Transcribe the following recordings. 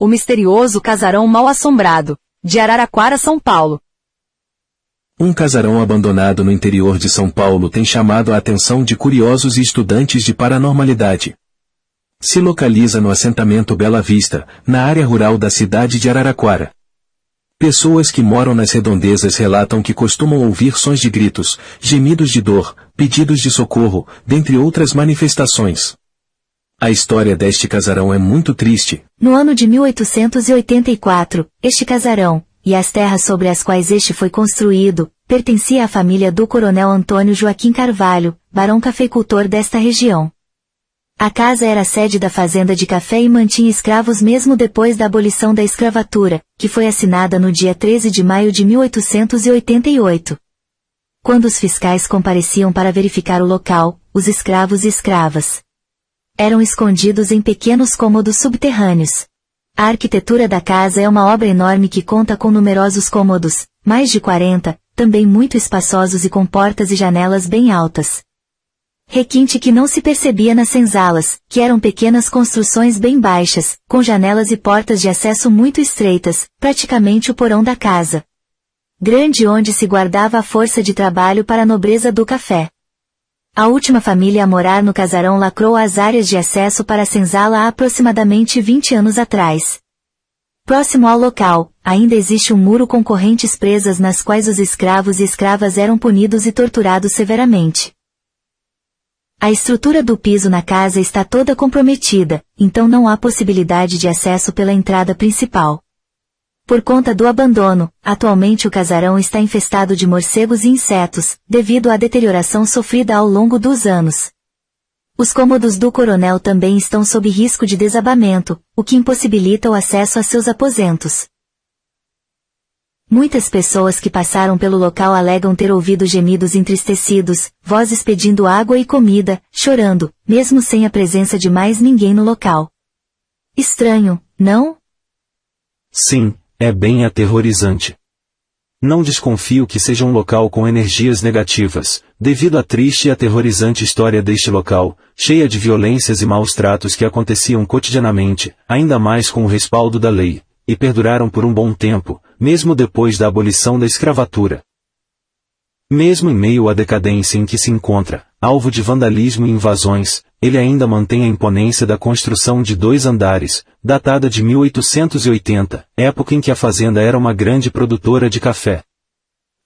O misterioso casarão mal assombrado, de Araraquara, São Paulo. Um casarão abandonado no interior de São Paulo tem chamado a atenção de curiosos e estudantes de paranormalidade. Se localiza no assentamento Bela Vista, na área rural da cidade de Araraquara. Pessoas que moram nas redondezas relatam que costumam ouvir sons de gritos, gemidos de dor, pedidos de socorro, dentre outras manifestações. A história deste casarão é muito triste. No ano de 1884, este casarão, e as terras sobre as quais este foi construído, pertencia à família do coronel Antônio Joaquim Carvalho, barão cafeicultor desta região. A casa era sede da fazenda de café e mantinha escravos mesmo depois da abolição da escravatura, que foi assinada no dia 13 de maio de 1888. Quando os fiscais compareciam para verificar o local, os escravos e escravas, eram escondidos em pequenos cômodos subterrâneos. A arquitetura da casa é uma obra enorme que conta com numerosos cômodos, mais de 40, também muito espaçosos e com portas e janelas bem altas. Requinte que não se percebia nas senzalas, que eram pequenas construções bem baixas, com janelas e portas de acesso muito estreitas, praticamente o porão da casa. Grande onde se guardava a força de trabalho para a nobreza do café. A última família a morar no casarão lacrou as áreas de acesso para a senzala há aproximadamente 20 anos atrás. Próximo ao local, ainda existe um muro com correntes presas nas quais os escravos e escravas eram punidos e torturados severamente. A estrutura do piso na casa está toda comprometida, então não há possibilidade de acesso pela entrada principal. Por conta do abandono, atualmente o casarão está infestado de morcegos e insetos, devido à deterioração sofrida ao longo dos anos. Os cômodos do coronel também estão sob risco de desabamento, o que impossibilita o acesso a seus aposentos. Muitas pessoas que passaram pelo local alegam ter ouvido gemidos entristecidos, vozes pedindo água e comida, chorando, mesmo sem a presença de mais ninguém no local. Estranho, não? Sim, é bem aterrorizante. Não desconfio que seja um local com energias negativas, devido à triste e aterrorizante história deste local, cheia de violências e maus tratos que aconteciam cotidianamente, ainda mais com o respaldo da lei, e perduraram por um bom tempo, mesmo depois da abolição da escravatura. Mesmo em meio à decadência em que se encontra, alvo de vandalismo e invasões, ele ainda mantém a imponência da construção de dois andares, datada de 1880, época em que a fazenda era uma grande produtora de café.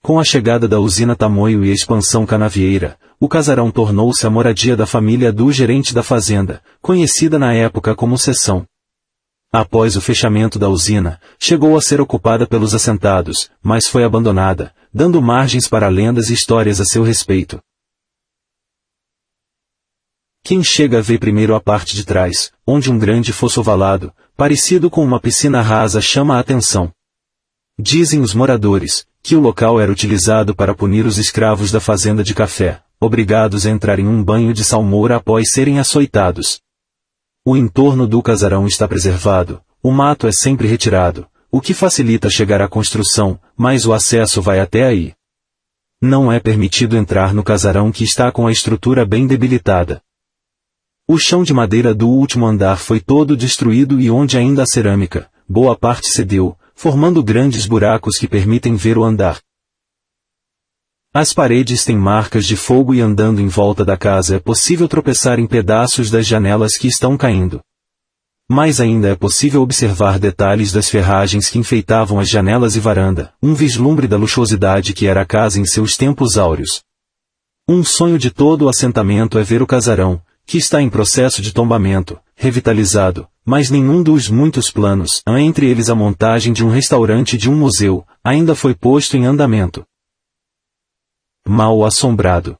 Com a chegada da usina Tamoio e a expansão canavieira, o casarão tornou-se a moradia da família do gerente da fazenda, conhecida na época como seção. Após o fechamento da usina, chegou a ser ocupada pelos assentados, mas foi abandonada, dando margens para lendas e histórias a seu respeito. Quem chega vê primeiro a parte de trás, onde um grande fosso ovalado, parecido com uma piscina rasa chama a atenção. Dizem os moradores, que o local era utilizado para punir os escravos da fazenda de café, obrigados a entrar em um banho de salmoura após serem açoitados. O entorno do casarão está preservado, o mato é sempre retirado, o que facilita chegar à construção, mas o acesso vai até aí. Não é permitido entrar no casarão que está com a estrutura bem debilitada. O chão de madeira do último andar foi todo destruído e onde ainda há cerâmica, boa parte cedeu, formando grandes buracos que permitem ver o andar. As paredes têm marcas de fogo e andando em volta da casa é possível tropeçar em pedaços das janelas que estão caindo. Mais ainda é possível observar detalhes das ferragens que enfeitavam as janelas e varanda, um vislumbre da luxuosidade que era a casa em seus tempos áureos. Um sonho de todo o assentamento é ver o casarão, que está em processo de tombamento, revitalizado, mas nenhum dos muitos planos, entre eles a montagem de um restaurante e de um museu, ainda foi posto em andamento. Mal assombrado.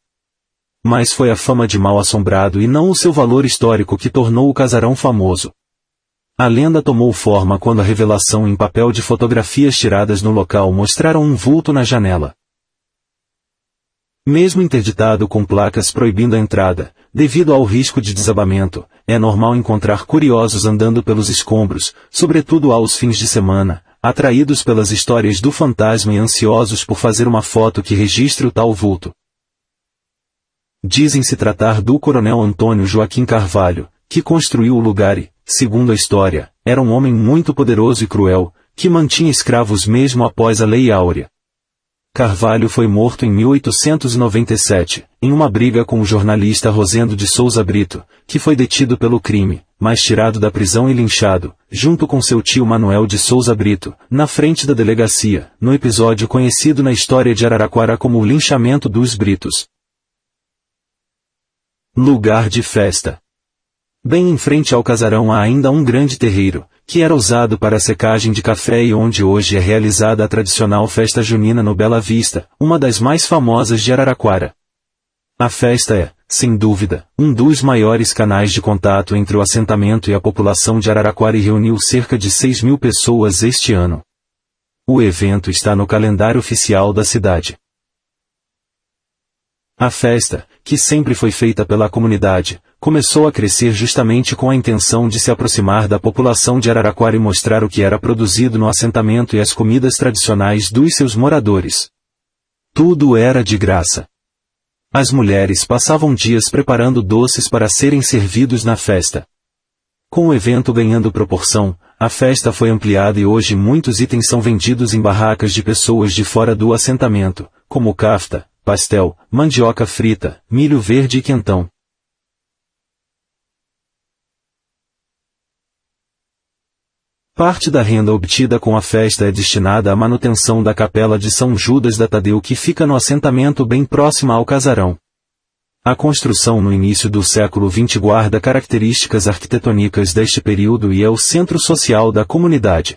Mas foi a fama de mal assombrado e não o seu valor histórico que tornou o casarão famoso. A lenda tomou forma quando a revelação em papel de fotografias tiradas no local mostraram um vulto na janela. Mesmo interditado com placas proibindo a entrada, devido ao risco de desabamento, é normal encontrar curiosos andando pelos escombros, sobretudo aos fins de semana, atraídos pelas histórias do fantasma e ansiosos por fazer uma foto que registre o tal vulto. Dizem se tratar do coronel Antônio Joaquim Carvalho, que construiu o lugar e, segundo a história, era um homem muito poderoso e cruel, que mantinha escravos mesmo após a Lei Áurea. Carvalho foi morto em 1897, em uma briga com o jornalista Rosendo de Souza Brito, que foi detido pelo crime, mas tirado da prisão e linchado, junto com seu tio Manuel de Souza Brito, na frente da delegacia, no episódio conhecido na história de Araraquara como o linchamento dos Britos. Lugar de festa. Bem em frente ao casarão há ainda um grande terreiro, que era usado para a secagem de café e onde hoje é realizada a tradicional festa junina no Bela Vista, uma das mais famosas de Araraquara. A festa é, sem dúvida, um dos maiores canais de contato entre o assentamento e a população de Araraquara e reuniu cerca de 6 mil pessoas este ano. O evento está no calendário oficial da cidade. A festa, que sempre foi feita pela comunidade, começou a crescer justamente com a intenção de se aproximar da população de Araraquara e mostrar o que era produzido no assentamento e as comidas tradicionais dos seus moradores. Tudo era de graça. As mulheres passavam dias preparando doces para serem servidos na festa. Com o evento ganhando proporção, a festa foi ampliada e hoje muitos itens são vendidos em barracas de pessoas de fora do assentamento, como kafta, pastel, mandioca frita, milho verde e quentão. Parte da renda obtida com a festa é destinada à manutenção da capela de São Judas da Tadeu que fica no assentamento bem próximo ao casarão. A construção no início do século XX guarda características arquitetônicas deste período e é o centro social da comunidade.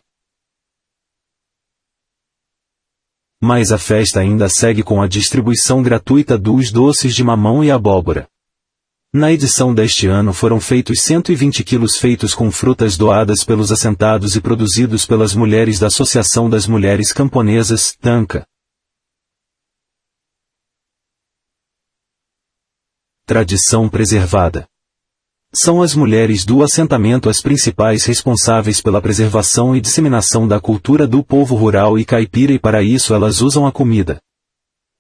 Mas a festa ainda segue com a distribuição gratuita dos doces de mamão e abóbora. Na edição deste ano foram feitos 120 quilos feitos com frutas doadas pelos assentados e produzidos pelas mulheres da Associação das Mulheres Camponesas, TANCA. Tradição preservada. São as mulheres do assentamento as principais responsáveis pela preservação e disseminação da cultura do povo rural e caipira e para isso elas usam a comida.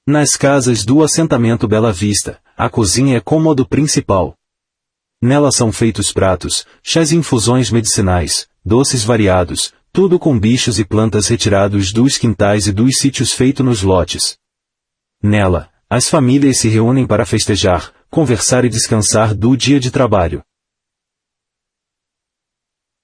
Nas casas do assentamento Bela Vista, a cozinha é cômodo principal. Nela são feitos pratos, chás e infusões medicinais, doces variados, tudo com bichos e plantas retirados dos quintais e dos sítios feitos nos lotes. Nela, as famílias se reúnem para festejar, conversar e descansar do dia de trabalho.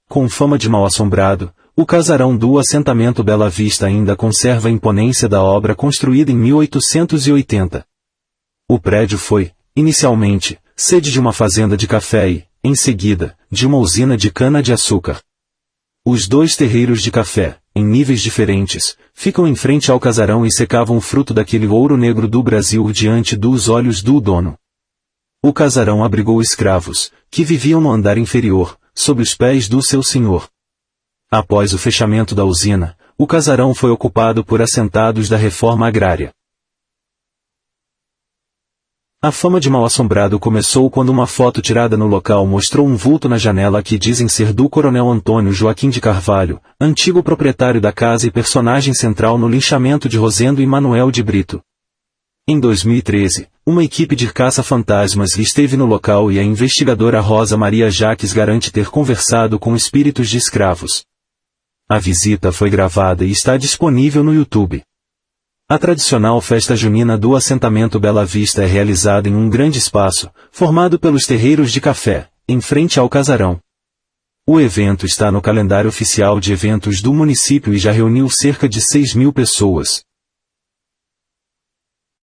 Com fama de mal assombrado, o casarão do assentamento Bela Vista ainda conserva a imponência da obra construída em 1880. O prédio foi, inicialmente, sede de uma fazenda de café e, em seguida, de uma usina de cana-de-açúcar. Os dois terreiros de café, em níveis diferentes, ficam em frente ao casarão e secavam o fruto daquele ouro negro do Brasil diante dos olhos do dono. O casarão abrigou escravos, que viviam no andar inferior, sob os pés do seu senhor. Após o fechamento da usina, o casarão foi ocupado por assentados da reforma agrária. A fama de mal-assombrado começou quando uma foto tirada no local mostrou um vulto na janela que dizem ser do coronel Antônio Joaquim de Carvalho, antigo proprietário da casa e personagem central no linchamento de Rosendo e Manuel de Brito. Em 2013, uma equipe de caça-fantasmas esteve no local e a investigadora Rosa Maria Jaques garante ter conversado com espíritos de escravos. A visita foi gravada e está disponível no YouTube. A tradicional festa junina do assentamento Bela Vista é realizada em um grande espaço, formado pelos terreiros de café, em frente ao casarão. O evento está no calendário oficial de eventos do município e já reuniu cerca de 6 mil pessoas.